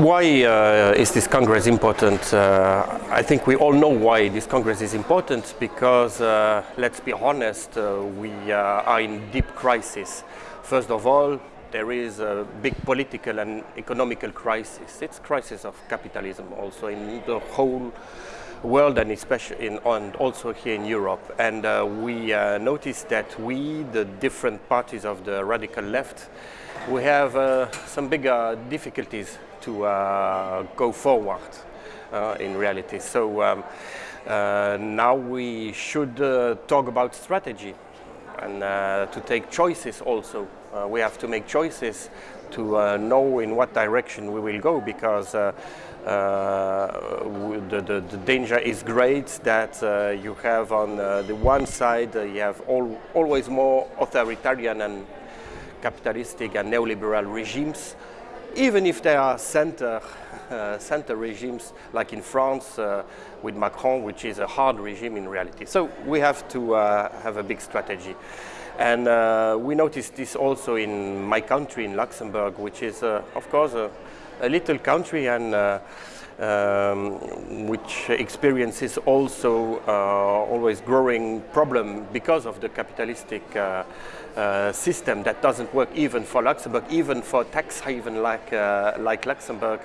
Why uh, is this Congress important? Uh, I think we all know why this Congress is important because, uh, let's be honest, uh, we uh, are in deep crisis. First of all, there is a big political and economical crisis. It's crisis of capitalism also in the whole world and especially in, and also here in Europe. And uh, we uh, noticed that we, the different parties of the radical left, we have uh, some bigger difficulties to uh, go forward uh, in reality. So um, uh, now we should talk about strategy and to take choices also. we have to make choices to uh, know in what direction we will go because uh, uh, the, the, the, danger is great that you have on the one side you have all, always more authoritarian and capitalistic and neoliberal regimes even if they are center, uh, center regimes like in France uh, with Macron, which is a hard regime in reality. So we have to uh, have a big strategy. And uh, we noticed this also in my country, in Luxembourg, which is, uh, of course, a, a, little country and uh, um, which experiences also uh, always growing problem because of the capitalistic uh, uh, system that doesn't work even for Luxembourg, even for tax haven like, like Luxembourg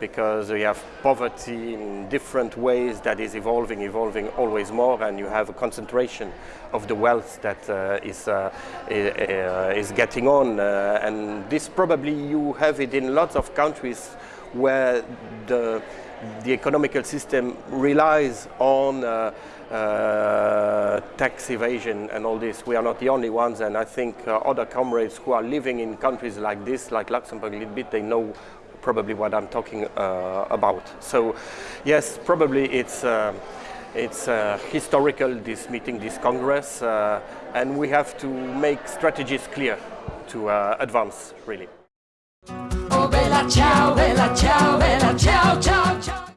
because you have poverty in different ways that is evolving, evolving always more, and you have a concentration of the wealth that uh, is, uh, is getting on. Uh, and this probably you have it in lots of countries where the, the economical system relies on uh, uh, tax evasion and all this. We are not the only ones, and I think uh, other comrades who are living in countries like this, like Luxembourg a little bit, they know probably what I'm talking uh, about. So yes, probably it's, uh, it's uh, historical, this meeting, this Congress, uh, and we have to make strategies clear to uh, advance, really. Ciao, bella ciao, bella ciao, ciao.